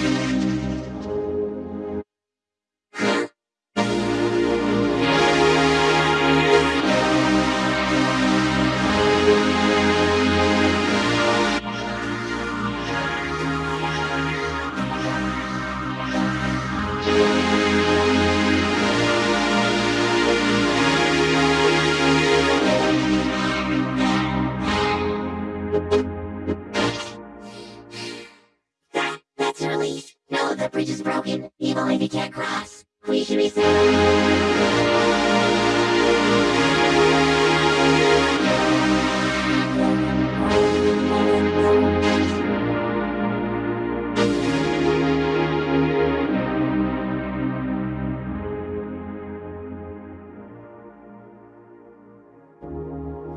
That, bridge is broken. Evil lady can't cross. We should be safe.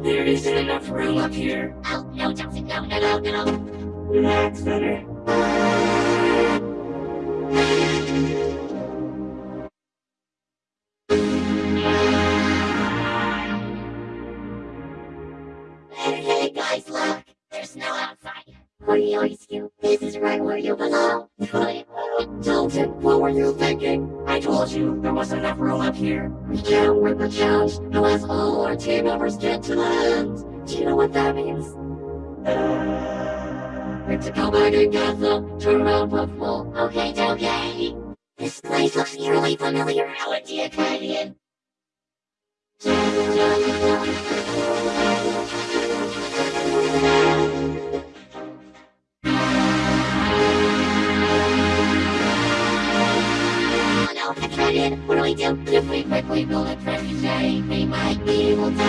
There isn't enough room up here. Oh, no, Johnson, no, no, no, no. That's better. Guys, look. There's snow outside. Hoity, hoity, skew. This is right where you belong. Dalton, what were you thinking? I told you there wasn't enough room up here. We can't win the challenge unless all our team members get to the end. Do you know what that means? Uh, to come back and get them, turn around, Puffball. Okay, okay. This place looks eerily familiar. How dear Canadian, what do we do? If we quickly build a trebuchet, we might be able to...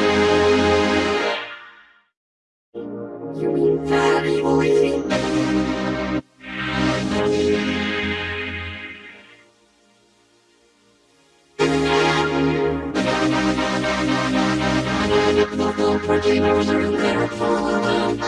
You mean that evil? Local are in there, follow them.